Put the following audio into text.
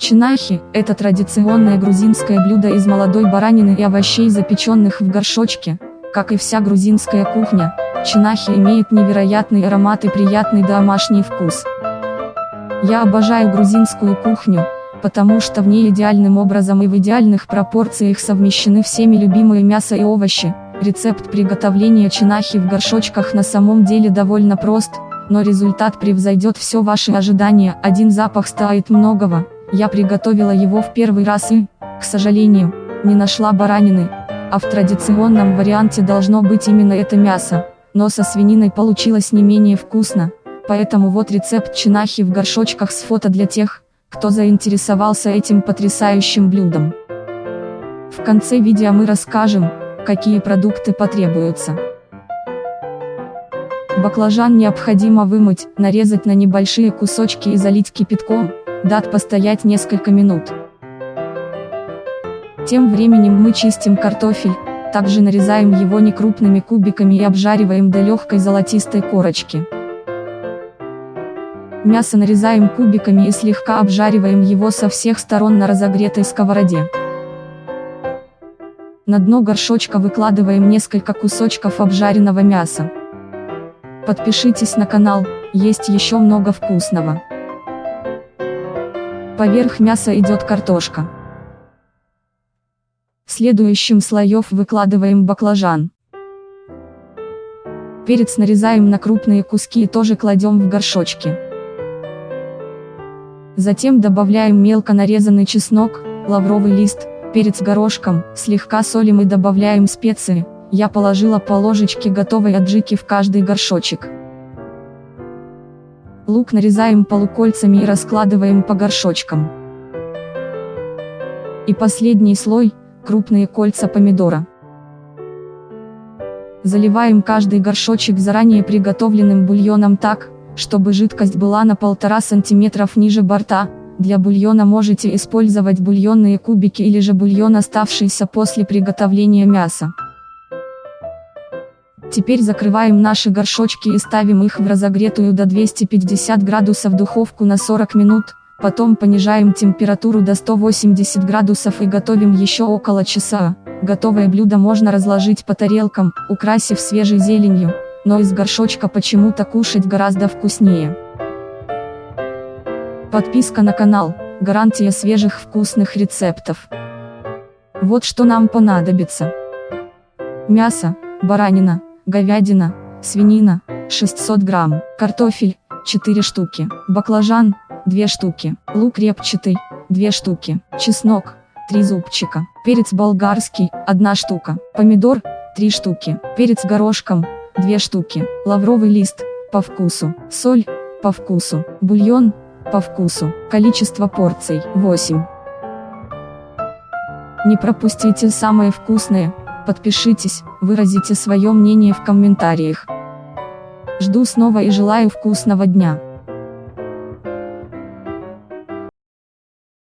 Чинахи – это традиционное грузинское блюдо из молодой баранины и овощей, запеченных в горшочке. Как и вся грузинская кухня, чинахи имеет невероятный аромат и приятный домашний вкус. Я обожаю грузинскую кухню, потому что в ней идеальным образом и в идеальных пропорциях совмещены всеми любимые мясо и овощи. Рецепт приготовления чинахи в горшочках на самом деле довольно прост, но результат превзойдет все ваши ожидания. Один запах стоит многого. Я приготовила его в первый раз и, к сожалению, не нашла баранины, а в традиционном варианте должно быть именно это мясо, но со свининой получилось не менее вкусно, поэтому вот рецепт чинахи в горшочках с фото для тех, кто заинтересовался этим потрясающим блюдом. В конце видео мы расскажем, какие продукты потребуются. Баклажан необходимо вымыть, нарезать на небольшие кусочки и залить кипятком, дать постоять несколько минут. Тем временем мы чистим картофель, также нарезаем его некрупными кубиками и обжариваем до легкой золотистой корочки. Мясо нарезаем кубиками и слегка обжариваем его со всех сторон на разогретой сковороде. На дно горшочка выкладываем несколько кусочков обжаренного мяса. Подпишитесь на канал, есть еще много вкусного. Поверх мяса идет картошка. Следующим слоев выкладываем баклажан. Перец нарезаем на крупные куски и тоже кладем в горшочки. Затем добавляем мелко нарезанный чеснок, лавровый лист, перец горошком, слегка солим и добавляем специи, я положила по ложечке готовой аджики в каждый горшочек. Лук нарезаем полукольцами и раскладываем по горшочкам. И последний слой, крупные кольца помидора. Заливаем каждый горшочек заранее приготовленным бульоном так, чтобы жидкость была на 1,5 см ниже борта, для бульона можете использовать бульонные кубики или же бульон оставшийся после приготовления мяса. Теперь закрываем наши горшочки и ставим их в разогретую до 250 градусов духовку на 40 минут, потом понижаем температуру до 180 градусов и готовим еще около часа. Готовое блюдо можно разложить по тарелкам, украсив свежей зеленью, но из горшочка почему-то кушать гораздо вкуснее. Подписка на канал, гарантия свежих вкусных рецептов. Вот что нам понадобится. Мясо, баранина, говядина, свинина, 600 грамм, картофель, 4 штуки, баклажан, 2 штуки, лук репчатый, 2 штуки, чеснок, 3 зубчика, перец болгарский, 1 штука, помидор, 3 штуки, перец горошком, 2 штуки, лавровый лист, по вкусу, соль, по вкусу, бульон, по вкусу, количество порций, 8. Не пропустите самое вкусное, Подпишитесь, выразите свое мнение в комментариях. Жду снова и желаю вкусного дня.